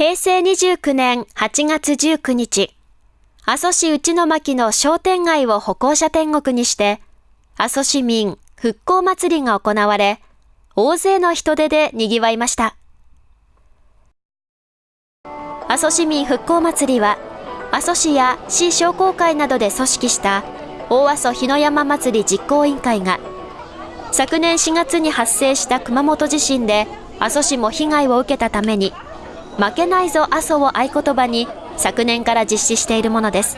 平成29年8月19日、阿蘇市内の巻の商店街を歩行者天国にして、阿蘇市民復興祭りが行われ、大勢の人出で賑わいました。阿蘇市民復興祭りは、阿蘇市や市商工会などで組織した大阿蘇日の山祭り実行委員会が、昨年4月に発生した熊本地震で阿蘇市も被害を受けたために、負けないぞ阿蘇を合言葉に昨年から実施しているものです。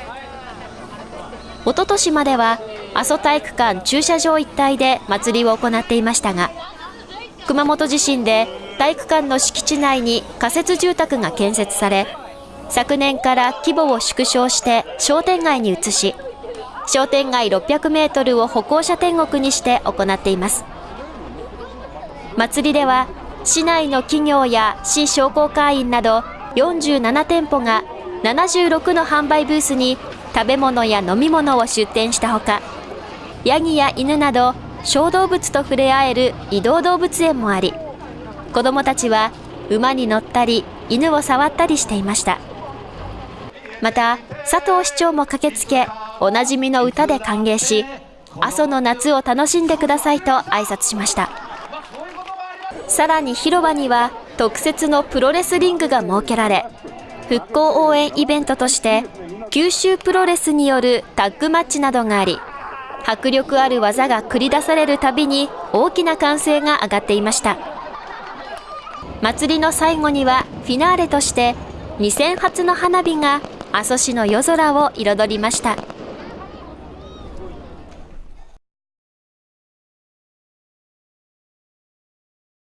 おととしまでは阿蘇体育館駐車場一帯で祭りを行っていましたが、熊本地震で体育館の敷地内に仮設住宅が建設され、昨年から規模を縮小して商店街に移し、商店街600メートルを歩行者天国にして行っています。祭りでは、市内の企業や市商工会員など47店舗が76の販売ブースに食べ物や飲み物を出店したほか、ヤギや犬など小動物と触れ合える移動動物園もあり、子供たちは馬に乗ったり犬を触ったりしていました。また、佐藤市長も駆けつけ、おなじみの歌で歓迎し、阿蘇の夏を楽しんでくださいと挨拶しました。さらに広場には特設のプロレスリングが設けられ、復興応援イベントとして九州プロレスによるタッグマッチなどがあり、迫力ある技が繰り出されるたびに大きな歓声が上がっていました。祭りの最後にはフィナーレとして2000発の花火が阿蘇市の夜空を彩りました。